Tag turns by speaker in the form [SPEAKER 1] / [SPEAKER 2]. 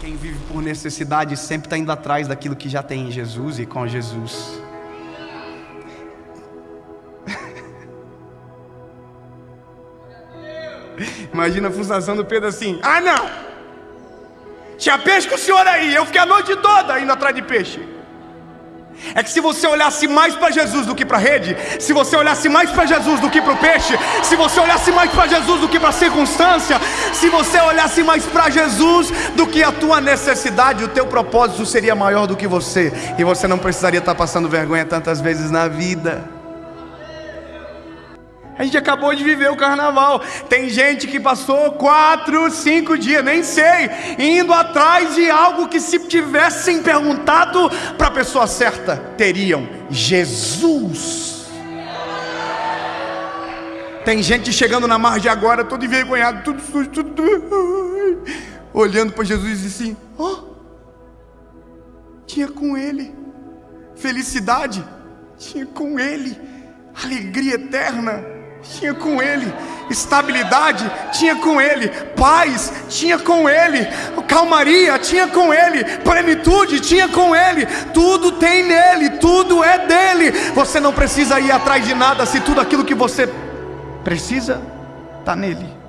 [SPEAKER 1] Quem vive por necessidade sempre está indo atrás daquilo que já tem em Jesus e com Jesus. Imagina a frustração do Pedro assim: ah, não! Tinha peixe com o senhor aí, eu fiquei a noite toda indo atrás de peixe. É que se você olhasse mais para Jesus do que para a rede, se você olhasse mais para Jesus do que para o peixe, se você olhasse mais para Jesus do que para a circunstância, se você olhasse mais para Jesus do que a tua necessidade, o teu propósito seria maior do que você, e você não precisaria estar passando vergonha tantas vezes na vida. A gente acabou de viver o carnaval. Tem gente que passou quatro, cinco dias, nem sei, indo atrás de algo que, se tivessem perguntado para a pessoa certa, teriam Jesus. Tem gente chegando na margem agora, todo envergonhado, tudo sujo, tudo, tudo olhando para Jesus e assim: ó, oh, tinha com Ele felicidade, tinha com Ele alegria eterna tinha com ele, estabilidade, tinha com ele, paz, tinha com ele, calmaria, tinha com ele, plenitude, tinha com ele, tudo tem nele, tudo é dele. Você não precisa ir atrás de nada se tudo aquilo que você precisa está nele.